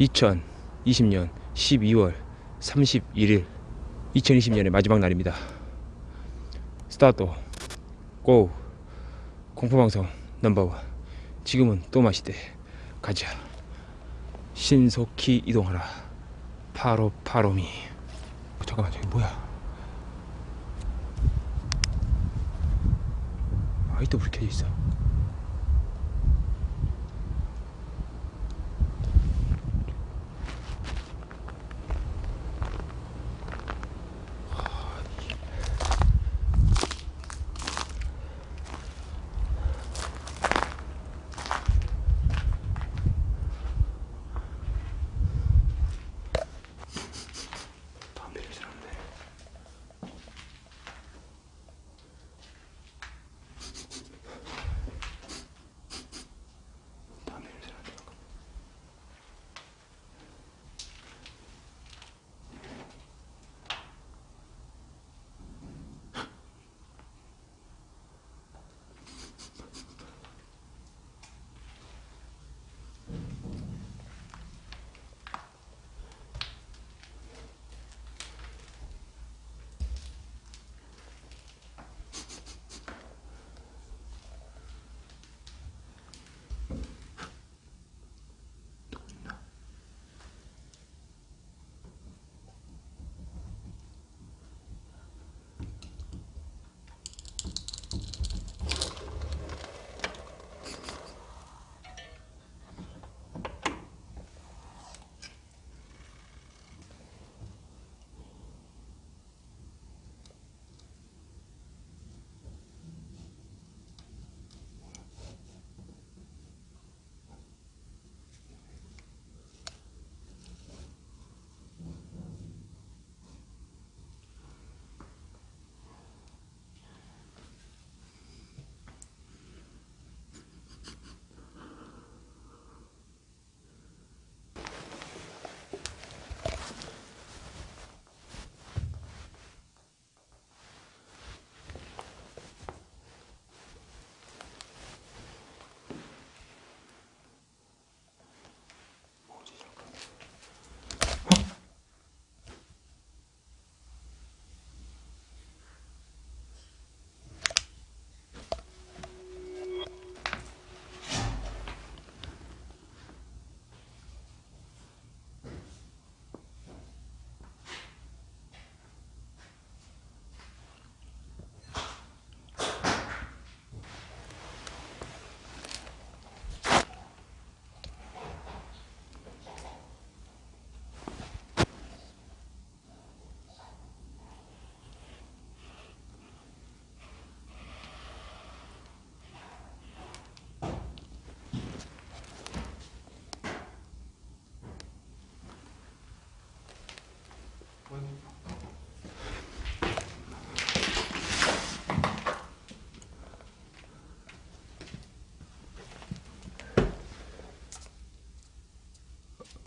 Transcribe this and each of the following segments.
2020년 12월 31일 2020년의 마지막 날입니다. 스타트 고 공포방송 넘버원. 지금은 또 마시대. 가자. 신속히 이동하라. 파로 파로미. 어, 잠깐만 저기 뭐야? 아직도 불 켜져 있어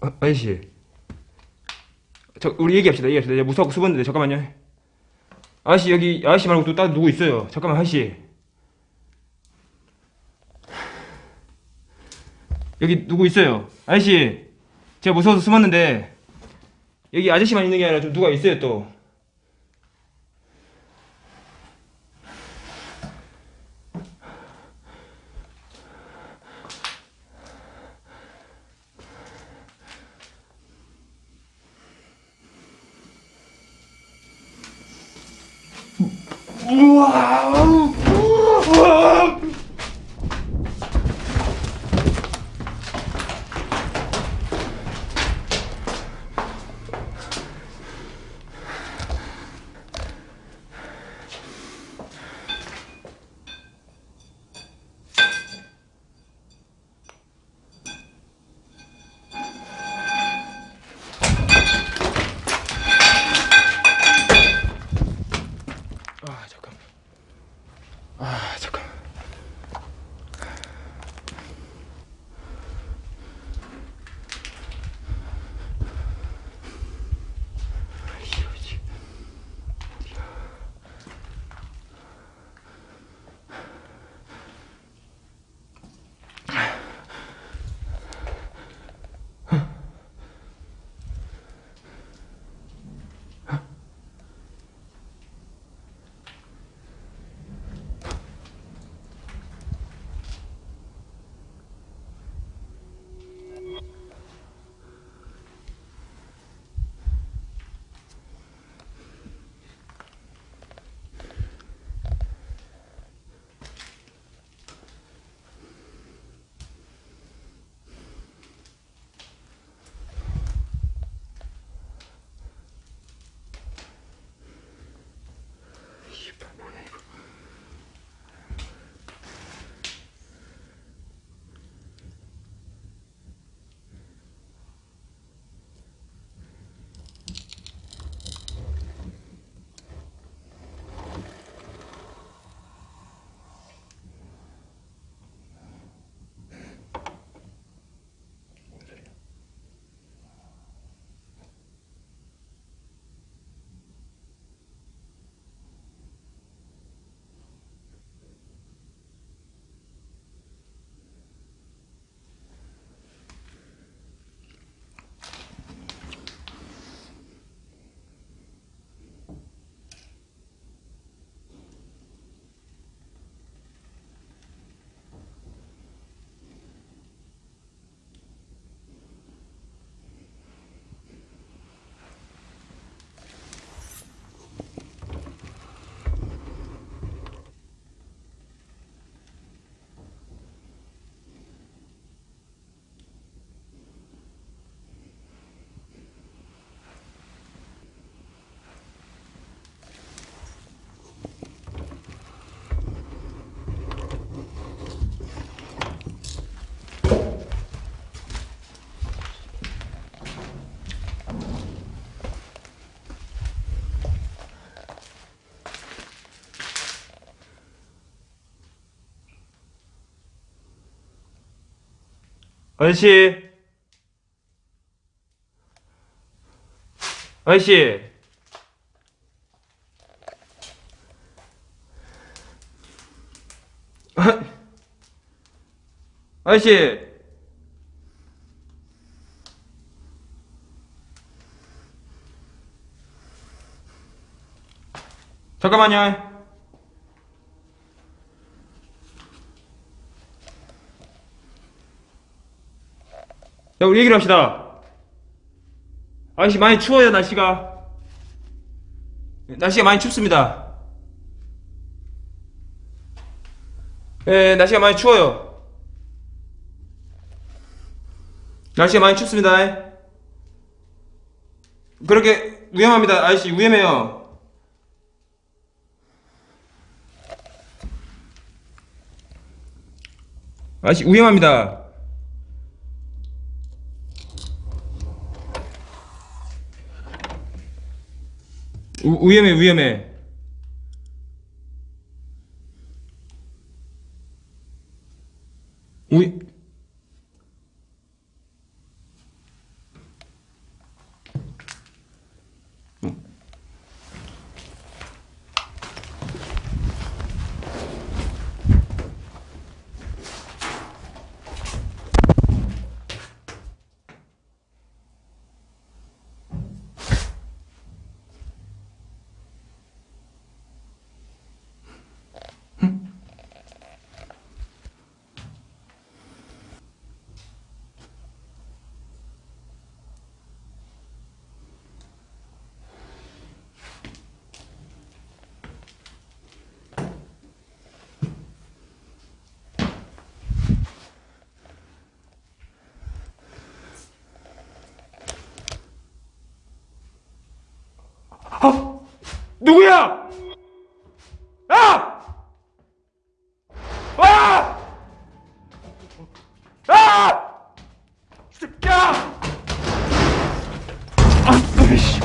어, 아저씨. 저 우리 얘기합시다 얘기합시다. 이제 무서워 수건인데 잠깐만요. 아저씨 여기 아저씨 말고 또 다른 누구 있어요? 잠깐만 아저씨. 여기 누구 있어요? 아저씨 제가 무서워서 숨었는데 여기 아저씨만 있는 게 아니라 좀 누가 있어요 또 우와 아저씨. 아저씨. 아, 아저씨. 잠깐만요. 야, 우리 얘기를 합시다. 아저씨 많이 추워요, 날씨가. 날씨가 많이 춥습니다. 예, 날씨가 많이 추워요. 날씨가 많이 춥습니다. 그렇게 위험합니다, 아저씨 위험해요. 아저씨 위험합니다. 우, 위험해 위험해 위 아! 누구야? 아! 아! 아! 이 새끼야! 아, 으이씨.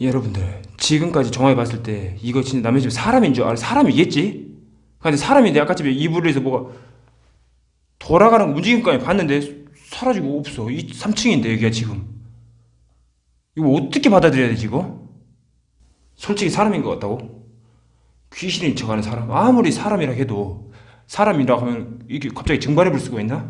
여러분들 지금까지 정확히 봤을 때 이거 진짜 남의 집 사람인 줄 알아 사람이겠지? 근데 사람인데 아까 집에 이불에서 뭐가 돌아가는 거 움직임까지 봤는데 사라지고 없어 이 3층인데 여기가 지금 이거 어떻게 받아들여야 되지 이거? 솔직히 사람인 것 같다고? 귀신인 척하는 사람 아무리 사람이라 해도 사람이라 하면 이게 갑자기 증발해 볼 수가 있나?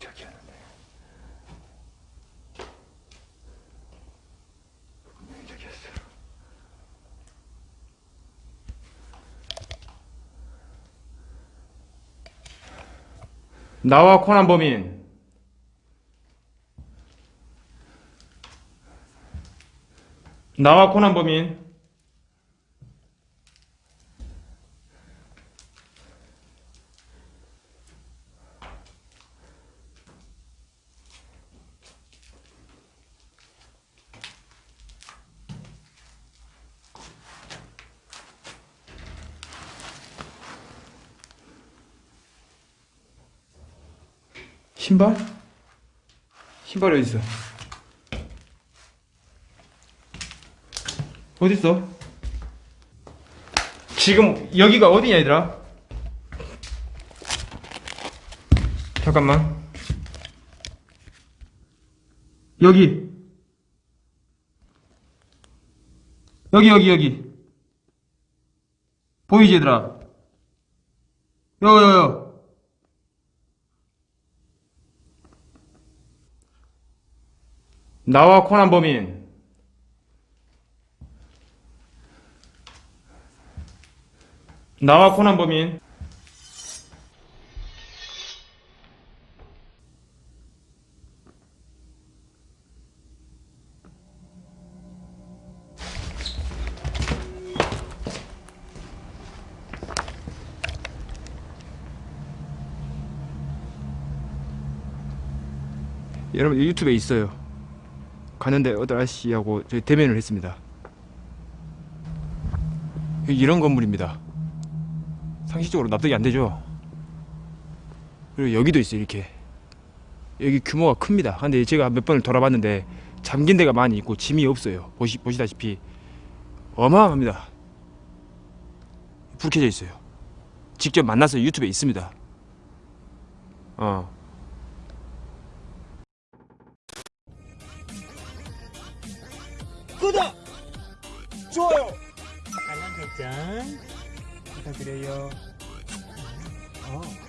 저기 하는데 분명히 저기 했어 나와 코난 범인. 나와 코난 범인 신발? 신발이 어디 있어? 어디 있어? 지금 여기가 어디냐 얘들아? 잠깐만. 여기. 여기 여기 여기. 보이지 얘들아? 여여여. 나와 코난 범인. 나와 코난 범인. 여러분 유튜브에 있어요. 가는데 어떤 아저씨하고 저희 대면을 했습니다. 이런 건물입니다. 상식적으로 납득이 안 되죠. 그리고 여기도 있어요 이렇게. 여기 규모가 큽니다. 근데 제가 몇 번을 돌아봤는데 잠긴 데가 많이 있고 짐이 없어요. 보시 보시다시피 어마어마합니다. 불 켜져 있어요. 직접 만나서 유튜브에 있습니다. 어. 좋아요! 알람 설정 부탁드려요. 어.